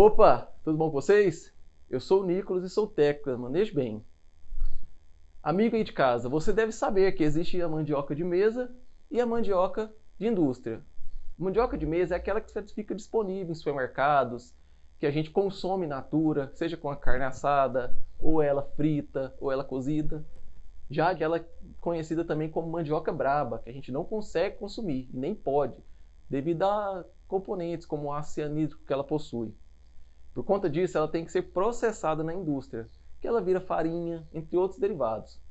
opa, tudo bom com vocês? Eu sou o Nicolas e sou técnico da Manejo Bem. Amigo aí de casa, você deve saber que existe a mandioca de mesa e a mandioca de indústria. A mandioca de mesa é aquela que fica disponível em supermercados, que a gente consome natura, seja com a carne assada, ou ela frita, ou ela cozida. Já ela é conhecida também como mandioca braba, que a gente não consegue consumir, nem pode, devido a componentes como o ácido que ela possui. Por conta disso, ela tem que ser processada na indústria, que ela vira farinha, entre outros derivados.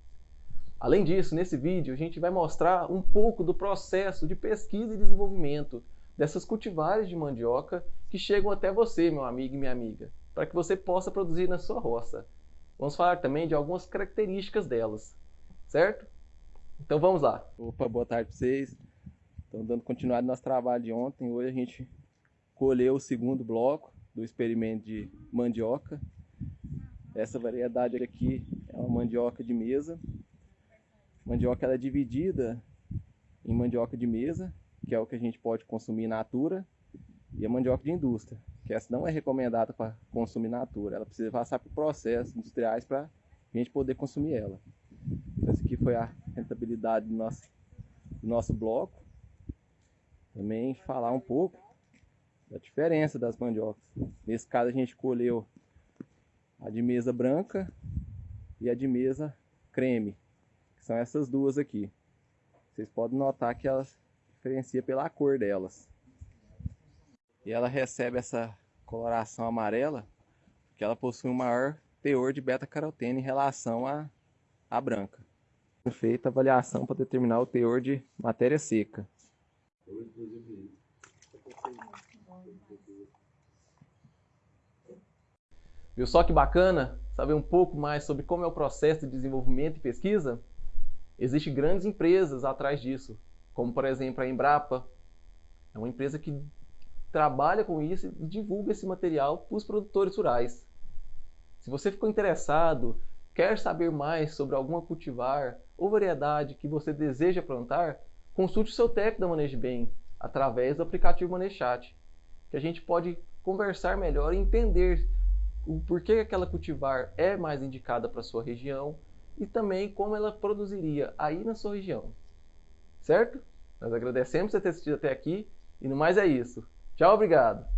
Além disso, nesse vídeo a gente vai mostrar um pouco do processo de pesquisa e desenvolvimento dessas cultivares de mandioca que chegam até você, meu amigo e minha amiga, para que você possa produzir na sua roça. Vamos falar também de algumas características delas, certo? Então vamos lá. Opa, boa tarde para vocês. Estamos dando continuidade no nosso trabalho de ontem. Hoje a gente colheu o segundo bloco do experimento de mandioca. Essa variedade aqui é uma mandioca de mesa. Mandioca ela é dividida em mandioca de mesa, que é o que a gente pode consumir natura, e a mandioca de indústria, que essa não é recomendada para consumir natura. Ela precisa passar por processos industriais para a gente poder consumir ela. Então, essa aqui foi a rentabilidade do nosso, do nosso bloco. Também falar um pouco da diferença das mandiocas. Nesse caso a gente colheu a de mesa branca e a de mesa creme, que são essas duas aqui. Vocês podem notar que elas diferenciam pela cor delas. E ela recebe essa coloração amarela porque ela possui um maior teor de beta-caroteno em relação à, à branca. Feita avaliação para determinar o teor de matéria seca. Viu só que bacana saber um pouco mais sobre como é o processo de desenvolvimento e pesquisa? Existem grandes empresas atrás disso, como por exemplo a Embrapa, é uma empresa que trabalha com isso e divulga esse material para os produtores rurais. Se você ficou interessado, quer saber mais sobre alguma cultivar ou variedade que você deseja plantar, consulte o seu técnico da Manejo Bem através do aplicativo Manechat, que a gente pode conversar melhor e entender o porquê aquela cultivar é mais indicada para sua região e também como ela produziria aí na sua região. Certo? Nós agradecemos por ter assistido até aqui e no mais é isso. Tchau, obrigado!